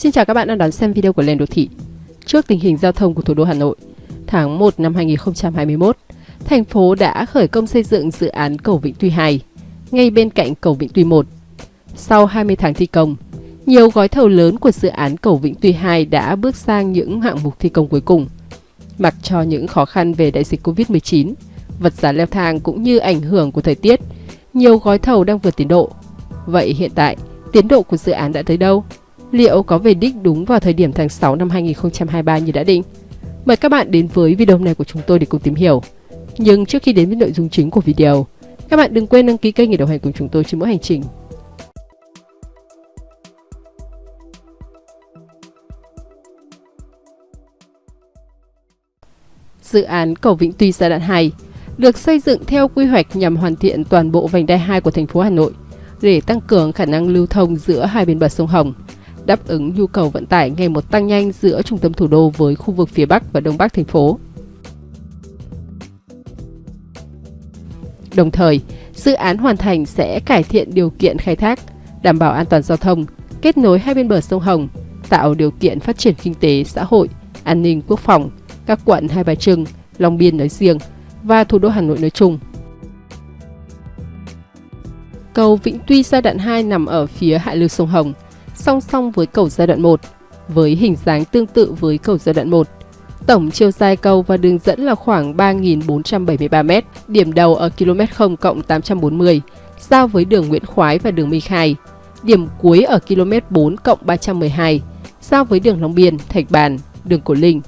Xin chào các bạn đang đón xem video của Lên Đô Thị. Trước tình hình giao thông của thủ đô Hà Nội, tháng 1 năm 2021, thành phố đã khởi công xây dựng dự án cầu Vĩnh Tuy 2, ngay bên cạnh cầu Vĩnh Tuy 1. Sau 20 tháng thi công, nhiều gói thầu lớn của dự án cầu Vĩnh Tuy 2 đã bước sang những hạng mục thi công cuối cùng. Mặc cho những khó khăn về đại dịch Covid-19, vật giá leo thang cũng như ảnh hưởng của thời tiết, nhiều gói thầu đang vượt tiến độ. Vậy hiện tại, tiến độ của dự án đã tới đâu? Liệu có về đích đúng vào thời điểm tháng 6 năm 2023 như đã định? Mời các bạn đến với video này của chúng tôi để cùng tìm hiểu. Nhưng trước khi đến với nội dung chính của video, các bạn đừng quên đăng ký kênh để đồng hành cùng chúng tôi trên mỗi hành trình. Dự án cầu Vĩnh Tuy giai đoạn 2 được xây dựng theo quy hoạch nhằm hoàn thiện toàn bộ vành đai 2 của thành phố Hà Nội để tăng cường khả năng lưu thông giữa hai bên bờ sông Hồng, đáp ứng nhu cầu vận tải ngày một tăng nhanh giữa trung tâm thủ đô với khu vực phía Bắc và Đông Bắc thành phố. Đồng thời, dự án hoàn thành sẽ cải thiện điều kiện khai thác, đảm bảo an toàn giao thông, kết nối hai bên bờ sông Hồng, tạo điều kiện phát triển kinh tế, xã hội, an ninh quốc phòng, các quận Hai Bà Trưng, Long Biên nói riêng và thủ đô Hà Nội nói chung. Cầu Vĩnh Tuy giai đoạn 2 nằm ở phía hạ lưu sông Hồng, song song với cầu giai đoạn 1, với hình dáng tương tự với cầu giai đoạn 1. Tổng chiều dài cầu và đường dẫn là khoảng 3.473m, điểm đầu ở km 0 cộng 840, giao với đường Nguyễn Khoái và đường Minh Khai. Điểm cuối ở km 4 cộng 312, giao với đường Long Biên, Thạch Bàn, đường Cổ Linh.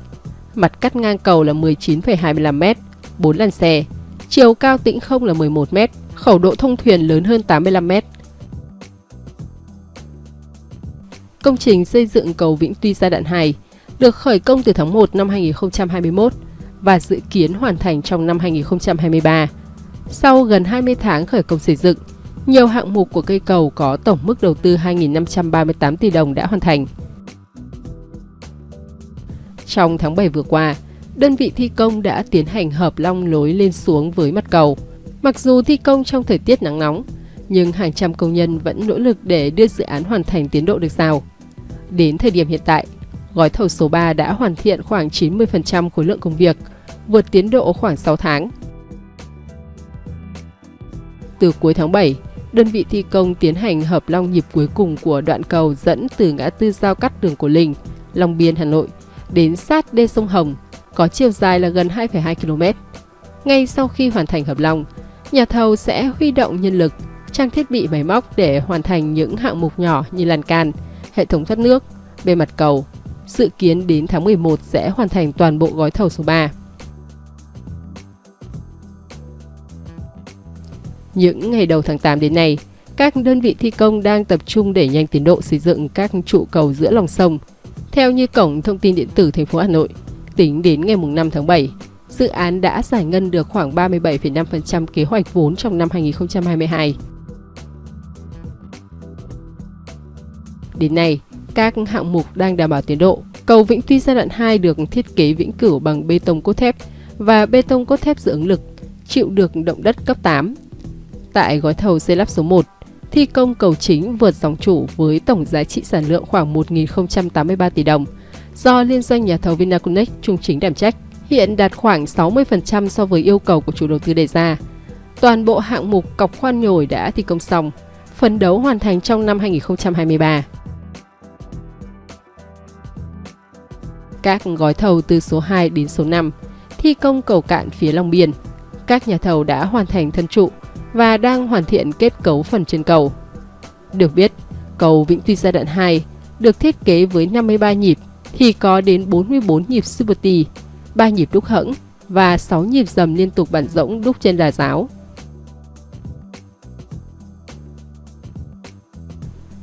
Mặt cắt ngang cầu là 19,25m, 4 làn xe. Chiều cao tĩnh không là 11m, khẩu độ thông thuyền lớn hơn 85m. Công trình xây dựng cầu Vĩnh Tuy giai đoạn 2 được khởi công từ tháng 1 năm 2021 và dự kiến hoàn thành trong năm 2023. Sau gần 20 tháng khởi công xây dựng, nhiều hạng mục của cây cầu có tổng mức đầu tư 2.538 tỷ đồng đã hoàn thành. Trong tháng 7 vừa qua, đơn vị thi công đã tiến hành hợp long lối lên xuống với mặt cầu. Mặc dù thi công trong thời tiết nắng nóng, nhưng hàng trăm công nhân vẫn nỗ lực để đưa dự án hoàn thành tiến độ được giao. Đến thời điểm hiện tại, gói thầu số 3 đã hoàn thiện khoảng 90% khối lượng công việc, vượt tiến độ khoảng 6 tháng. Từ cuối tháng 7, đơn vị thi công tiến hành hợp long nhịp cuối cùng của đoạn cầu dẫn từ ngã tư giao cắt đường Cổ Linh, Long Biên, Hà Nội đến sát đê sông Hồng, có chiều dài là gần 2,2 km. Ngay sau khi hoàn thành hợp long, nhà thầu sẽ huy động nhân lực, trang thiết bị máy móc để hoàn thành những hạng mục nhỏ như lan can, hệ thống thoát nước, bề mặt cầu. Dự kiến đến tháng 11 sẽ hoàn thành toàn bộ gói thầu số 3. Những ngày đầu tháng 8 đến nay, các đơn vị thi công đang tập trung đẩy nhanh tiến độ xây dựng các trụ cầu giữa lòng sông. Theo như Cổng Thông tin Điện tử thành phố Hà Nội, tính đến ngày 5 tháng 7, dự án đã giải ngân được khoảng 37,5% kế hoạch vốn trong năm 2022. Đến nay, các hạng mục đang đảm bảo tiến độ. Cầu Vĩnh Tuy giai đoạn 2 được thiết kế vĩnh cửu bằng bê tông cốt thép và bê tông cốt thép dự ứng lực, chịu được động đất cấp 8. Tại gói thầu xây lắp số 1, thi công cầu chính vượt dòng chủ với tổng giá trị sản lượng khoảng 1.083 tỷ đồng do liên doanh nhà thầu Vinaconex trung chính đảm trách, hiện đạt khoảng 60% so với yêu cầu của chủ đầu tư đề ra. Toàn bộ hạng mục cọc khoan nhồi đã thi công xong, phấn đấu hoàn thành trong năm 2023. Các gói thầu từ số 2 đến số 5, thi công cầu cạn phía Long Biên. Các nhà thầu đã hoàn thành thân trụ và đang hoàn thiện kết cấu phần trên cầu. Được biết, cầu Vĩnh Tuy giai đoạn 2 được thiết kế với 53 nhịp thì có đến 44 nhịp Super T, 3 nhịp đúc hẫng và 6 nhịp dầm liên tục bản rỗng đúc trên đà giáo.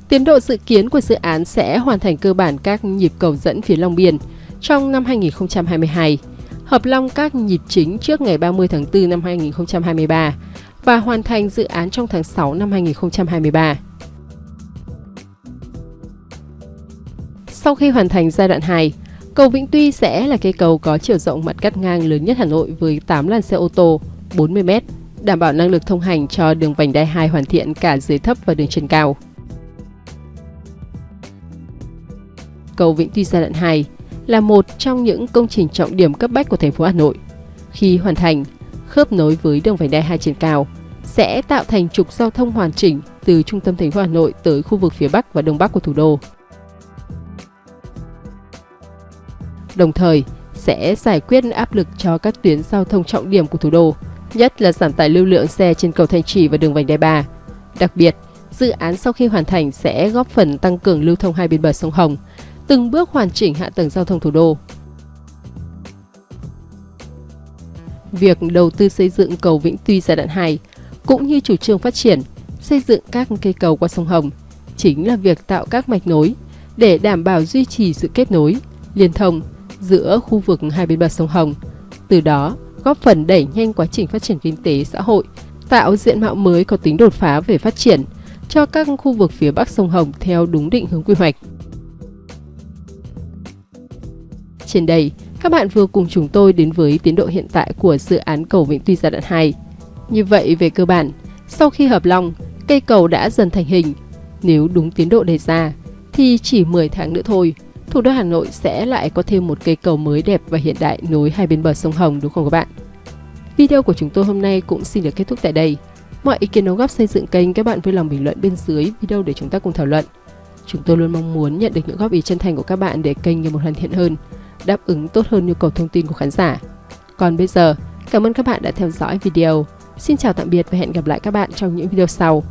Tiến độ dự kiến của dự án sẽ hoàn thành cơ bản các nhịp cầu dẫn phía Long Biên trong năm 2022, hợp long các nhịp chính trước ngày 30 tháng 4 năm 2023 và hoàn thành dự án trong tháng 6 năm 2023. Sau khi hoàn thành giai đoạn 2, cầu Vĩnh Tuy sẽ là cây cầu có chiều rộng mặt cắt ngang lớn nhất Hà Nội với 8 làn xe ô tô 40m, đảm bảo năng lực thông hành cho đường vành đai 2 hoàn thiện cả dưới thấp và đường trên cao. cầu Vĩnh Tuy giai đoạn 2 là một trong những công trình trọng điểm cấp bách của thành phố Hà Nội. Khi hoàn thành, khớp nối với đường vành đai 2 trên cao sẽ tạo thành trục giao thông hoàn chỉnh từ trung tâm thành phố Hà Nội tới khu vực phía Bắc và Đông Bắc của thủ đô. Đồng thời, sẽ giải quyết áp lực cho các tuyến giao thông trọng điểm của thủ đô, nhất là giảm tải lưu lượng xe trên cầu Thanh Trì và đường vành đai 3. Đặc biệt, dự án sau khi hoàn thành sẽ góp phần tăng cường lưu thông hai bên bờ sông Hồng, từng bước hoàn chỉnh hạ tầng giao thông thủ đô. Việc đầu tư xây dựng cầu Vĩnh Tuy giai đoạn 2 cũng như chủ trương phát triển, xây dựng các cây cầu qua sông Hồng chính là việc tạo các mạch nối để đảm bảo duy trì sự kết nối, liên thông giữa khu vực hai bên bờ sông Hồng. Từ đó, góp phần đẩy nhanh quá trình phát triển kinh tế xã hội, tạo diện mạo mới có tính đột phá về phát triển cho các khu vực phía bắc sông Hồng theo đúng định hướng quy hoạch. Trên đây, các bạn vừa cùng chúng tôi đến với tiến độ hiện tại của dự án cầu Vĩnh Tuy giai đoạn 2. Như vậy, về cơ bản, sau khi hợp long cây cầu đã dần thành hình. Nếu đúng tiến độ đề ra, thì chỉ 10 tháng nữa thôi, thủ đô Hà Nội sẽ lại có thêm một cây cầu mới đẹp và hiện đại nối hai bên bờ sông Hồng đúng không các bạn? Video của chúng tôi hôm nay cũng xin được kết thúc tại đây. Mọi ý kiến đóng góp xây dựng kênh các bạn vui lòng bình luận bên dưới video để chúng ta cùng thảo luận. Chúng tôi luôn mong muốn nhận được những góp ý chân thành của các bạn để kênh ngày một hoàn thiện hơn, đáp ứng tốt hơn nhu cầu thông tin của khán giả. Còn bây giờ, cảm ơn các bạn đã theo dõi video. Xin chào tạm biệt và hẹn gặp lại các bạn trong những video sau.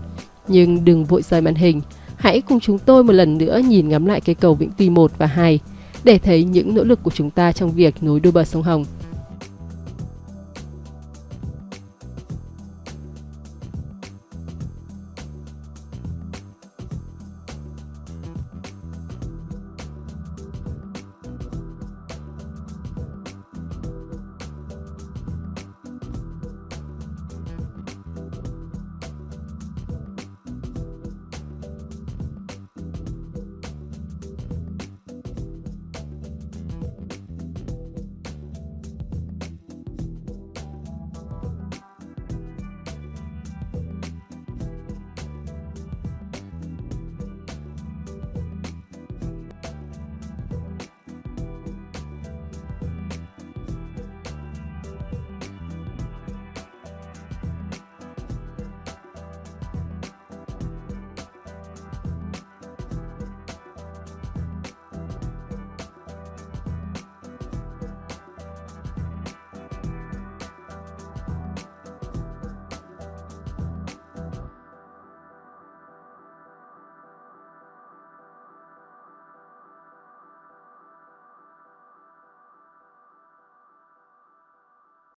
Nhưng đừng vội rời màn hình, hãy cùng chúng tôi một lần nữa nhìn ngắm lại cây cầu Vĩnh Tuy 1 và 2 để thấy những nỗ lực của chúng ta trong việc nối đôi bờ sông Hồng